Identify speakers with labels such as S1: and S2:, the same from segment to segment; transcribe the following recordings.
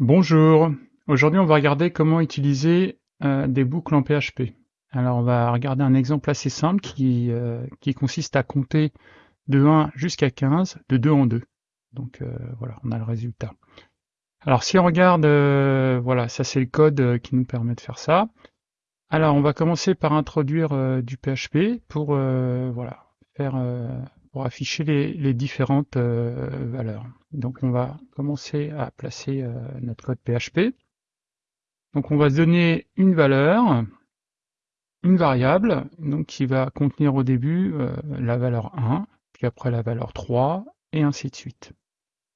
S1: Bonjour, aujourd'hui on va regarder comment utiliser euh, des boucles en PHP. Alors on va regarder un exemple assez simple qui, euh, consiste à compter de 1 jusqu'à 15, de 2 en 2. Donc euh, voilà, on a le résultat. Alors si on regarde, voilà, ça c'est le code qui nous permet de faire ça. Alors on va commencer par introduire du PHP pour voilà, faire pour afficher les, différentes euh, valeurs. Donc on va commencer à placer euh, notre code PHP. Donc on va se donner une valeur, une variable, donc qui va contenir au début euh, la valeur 1, puis après la valeur 3, et ainsi de suite.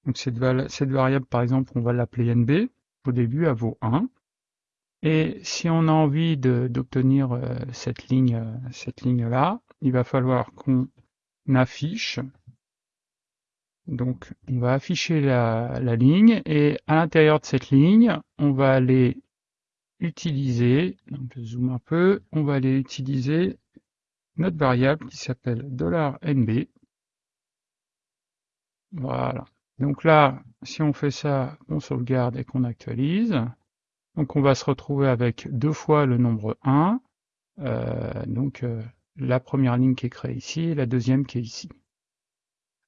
S1: Donc cette, cette variable, par exemple, on va l'appeler NB. Au début, elle vaut 1. Et si on a envie d'obtenir cette ligne, cette ligne là, il va falloir qu'on affiche. Donc on va afficher la, ligne et à l'intérieur de cette ligne, on va aller utiliser, donc je zoome un peu, on va aller utiliser notre variable qui s'appelle $nb. Voilà. Donc là, si on fait ça, on sauvegarde et qu'on actualise, donc on va se retrouver avec deux fois le nombre 1. Euh, donc euh, la première ligne qui est créée ici et la deuxième qui est ici.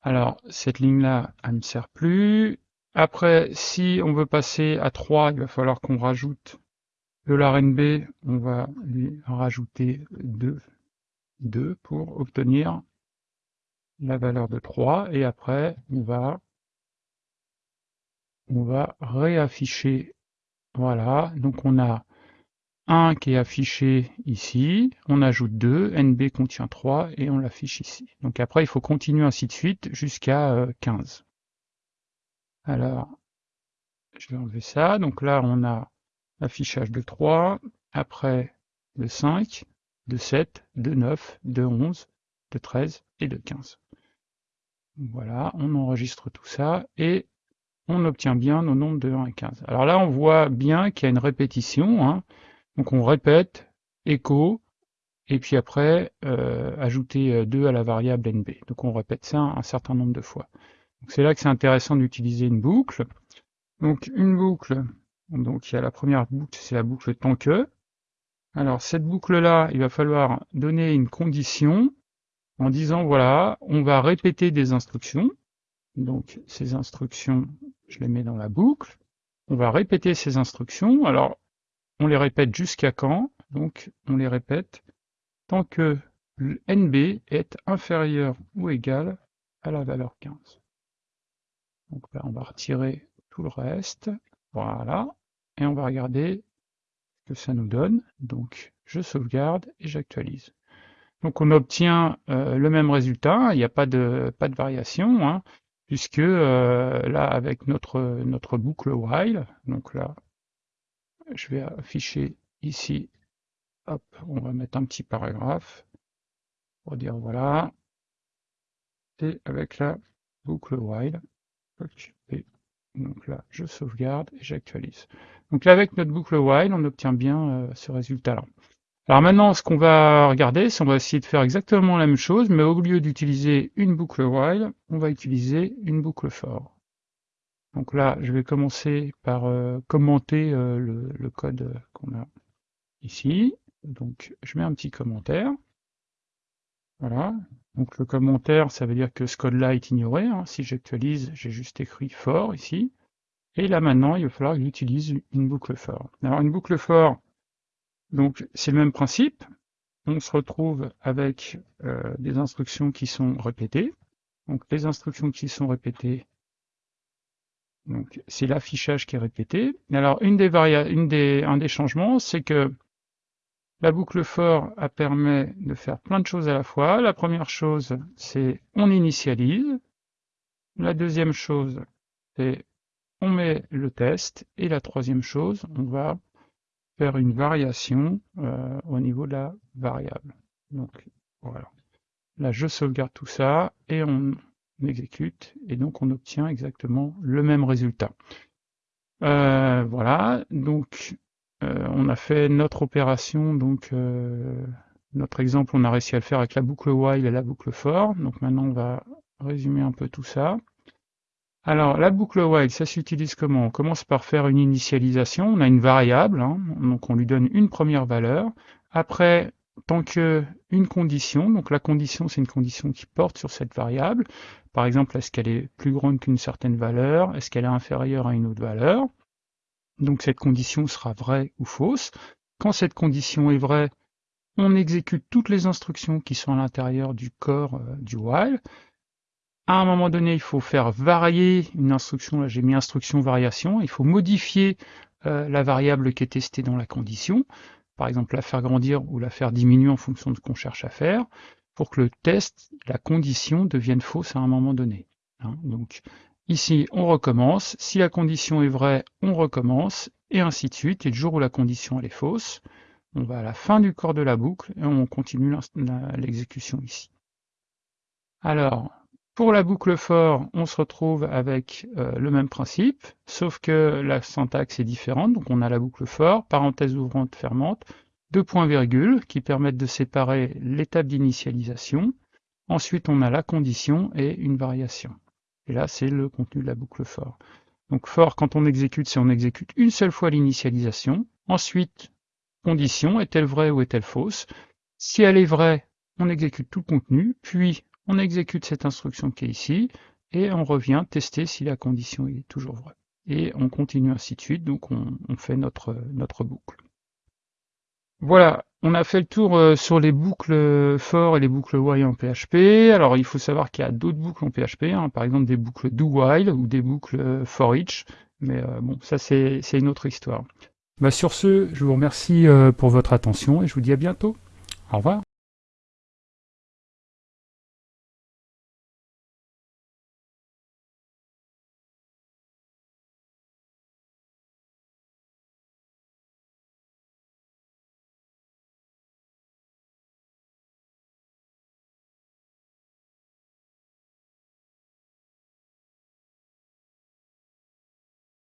S1: Alors, cette ligne-là, elle ne sert plus. Après, si on veut passer à 3, il va falloir qu'on rajoute $nb, on va lui rajouter 2, 2 pour obtenir la valeur de 3. Et après, on va, on va réafficher. Voilà, donc on a 1 qui est affiché ici, on ajoute 2, NB contient 3 et on l'affiche ici. Donc après il faut continuer ainsi de suite jusqu'à 15. Euh, Alors, je vais enlever ça, donc là on a l'affichage de 3, après de 5, de 7, de 9, de 11, de 13 et de 15. Voilà, on enregistre tout ça et on obtient bien nos nombres de 1 à 15. Alors là on voit bien qu'il y a une répétition, hein, donc on répète echo et puis après euh, ajouter 2 euh, à la variable nb. Donc on répète ça un certain nombre de fois. C'est là que c'est intéressant d'utiliser une boucle. Donc une boucle, donc il y a la première boucle, c'est la boucle tant que. Alors cette boucle-là, il va falloir donner une condition en disant voilà, on va répéter des instructions. Donc ces instructions, je les mets dans la boucle. On va répéter ces instructions. Alors on les répète jusqu'à quand? Donc on les répète tant que NB est inférieur ou égal à la valeur 15. Donc là on va retirer tout le reste. Voilà. Et on va regarder ce que ça nous donne. Donc je sauvegarde et j'actualise. Donc on obtient euh, le même résultat, il n'y a pas de, variation, hein, puisque euh, là avec notre, notre boucle while, donc là je vais afficher ici, hop, on va mettre un petit paragraphe pour dire voilà, et avec la boucle while, donc là je sauvegarde et j'actualise. Donc là avec notre boucle while, on obtient bien euh, ce résultat-là. Alors maintenant, ce qu'on va regarder, c'est on va essayer de faire exactement la même chose, mais au lieu d'utiliser une boucle while, on va utiliser une boucle for. Donc là, je vais commencer par euh, commenter euh, le, code qu'on a ici. Donc je mets un petit commentaire. Voilà. Donc le commentaire, ça veut dire que ce code-là est ignoré. Hein. Si j'actualise, j'ai juste écrit for ici. Et là maintenant, il va falloir que j'utilise une boucle for. Alors une boucle for, donc c'est le même principe. On se retrouve avec euh, des instructions qui sont répétées. Donc les instructions qui sont répétées, donc c'est l'affichage qui est répété. Alors une des une un des changements, c'est que la boucle for a permet de faire plein de choses à la fois. La première chose, c'est on initialise. La deuxième chose, c'est on met le test. Et la troisième chose, on va faire une variation euh, au niveau de la variable. Donc voilà. Là, je sauvegarde tout ça et on on exécute, et donc on obtient exactement le même résultat. Euh, voilà, donc euh, on a fait notre opération, donc euh, notre exemple, on a réussi à le faire avec la boucle while et la boucle for. Donc maintenant, on va résumer un peu tout ça. Alors, la boucle while, ça s'utilise comment? On commence par faire une initialisation. On a une variable, hein, donc on lui donne une première valeur. Après, tant que une condition, donc la condition, c'est une condition qui porte sur cette variable. Par exemple, est-ce qu'elle est plus grande qu'une certaine valeur? Est-ce qu'elle est inférieure à une autre valeur? Donc cette condition sera vraie ou fausse. Quand cette condition est vraie, on exécute toutes les instructions qui sont à l'intérieur du corps euh, du while à un moment donné, il faut faire varier une instruction. Là, j'ai mis instruction variation. Il faut modifier euh, la variable qui est testée dans la condition. Par exemple, la faire grandir ou la faire diminuer en fonction de ce qu'on cherche à faire pour que le test, la condition devienne fausse à un moment donné. Hein. Donc, ici, on recommence. Si la condition est vraie, on recommence et ainsi de suite. Et le jour où la condition est fausse, on va à la fin du corps de la boucle et on continue l'exécution ici. Alors, pour la boucle for, on se retrouve avec euh, le même principe, sauf que la syntaxe est différente. Donc on a la boucle for, parenthèse ouvrante, fermante, deux points-virgules qui permettent de séparer l'étape d'initialisation. Ensuite, on a la condition et une variation. Et là, c'est le contenu de la boucle for. Donc for, quand on exécute, c'est on exécute une seule fois l'initialisation. Ensuite, condition, est-elle vraie ou est-elle fausse? Si elle est vraie, on exécute tout le contenu, puis on exécute cette instruction qui est ici, et on revient tester si la condition est toujours vraie. Et on continue ainsi de suite, donc on, fait notre, boucle. Voilà, on a fait le tour euh, sur les boucles for et les boucles while en PHP. Alors il faut savoir qu'il y a d'autres boucles en PHP, hein, par exemple des boucles do while ou des boucles euh, for each, mais euh, bon, ça c'est une autre histoire. Bah, sur ce, je vous remercie pour votre attention et je vous dis à bientôt. Au revoir.